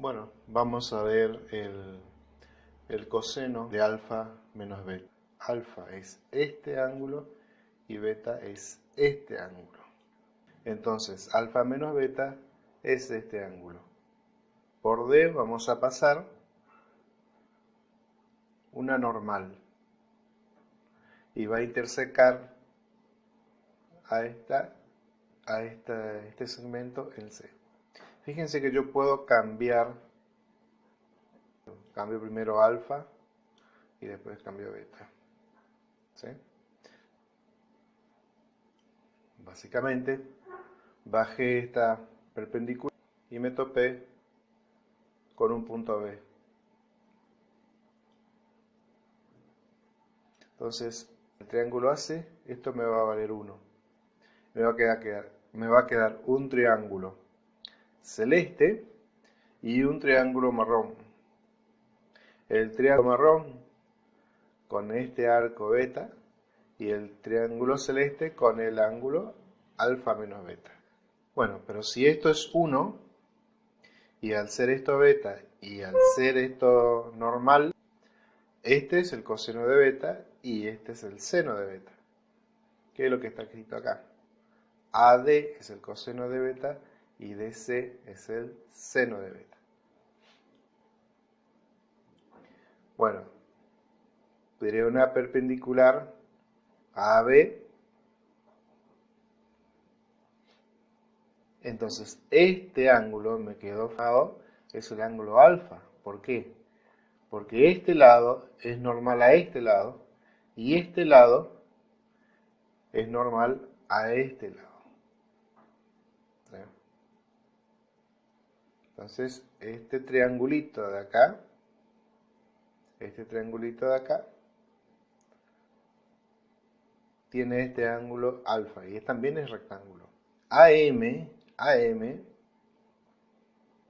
Bueno, vamos a ver el, el coseno de alfa menos beta. Alfa es este ángulo y beta es este ángulo. Entonces, alfa menos beta es este ángulo. Por D vamos a pasar una normal y va a intersecar a, esta, a esta, este segmento en C. Fíjense que yo puedo cambiar, cambio primero alfa y después cambio beta. Básicamente, bajé esta perpendicular y me topé con un punto B. Entonces, el triángulo AC, esto me va a valer 1. Me va a quedar, me va a quedar un triángulo celeste y un triángulo marrón. El triángulo marrón con este arco beta y el triángulo celeste con el ángulo alfa menos beta. Bueno, pero si esto es 1 y al ser esto beta y al ser esto normal, este es el coseno de beta y este es el seno de beta. ¿Qué es lo que está escrito acá? AD es el coseno de beta y DC es el seno de beta. Bueno, diré una perpendicular a AB. Entonces, este ángulo me quedó fijado, es el ángulo alfa. ¿Por qué? Porque este lado es normal a este lado y este lado es normal a este lado. Entonces, este triangulito de acá, este triangulito de acá, tiene este ángulo alfa y también es rectángulo. AM, AM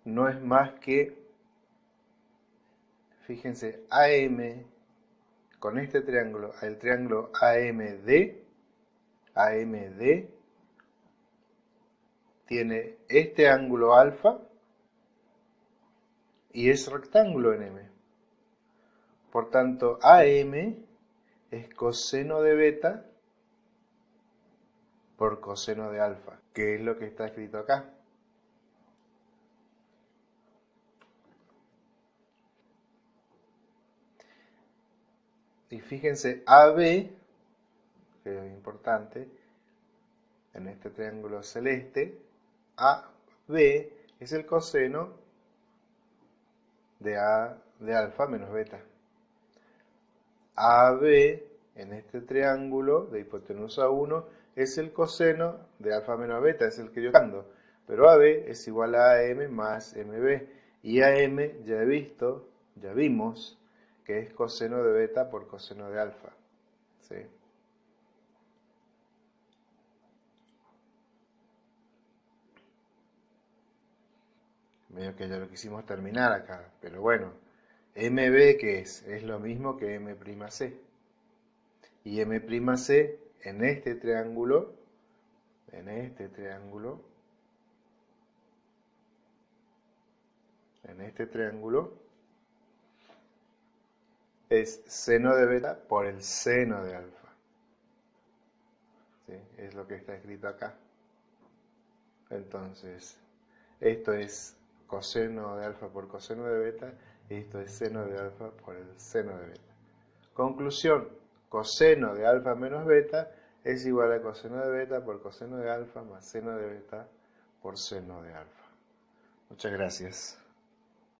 no es más que, fíjense, AM con este triángulo, el triángulo AMD, AMD tiene este ángulo alfa y es rectángulo en M. Por tanto, AM es coseno de beta por coseno de alfa, que es lo que está escrito acá. Y fíjense, AB, que es importante, en este triángulo celeste, AB es el coseno de A de alfa menos beta. AB en este triángulo de hipotenusa 1 es el coseno de alfa menos beta, es el que yo ando. Pero AB es igual a AM más MB. Y AM ya he visto, ya vimos, que es coseno de beta por coseno de alfa. ¿Sí? Medio que ya lo quisimos terminar acá, pero bueno, MB que es, es lo mismo que M'C. Y M'C en este triángulo, en este triángulo, en este triángulo, es seno de beta por el seno de alfa. ¿Sí? Es lo que está escrito acá. Entonces, esto es coseno de alfa por coseno de beta, y esto es seno de alfa por el seno de beta. Conclusión, coseno de alfa menos beta es igual a coseno de beta por coseno de alfa más seno de beta por seno de alfa. Muchas gracias.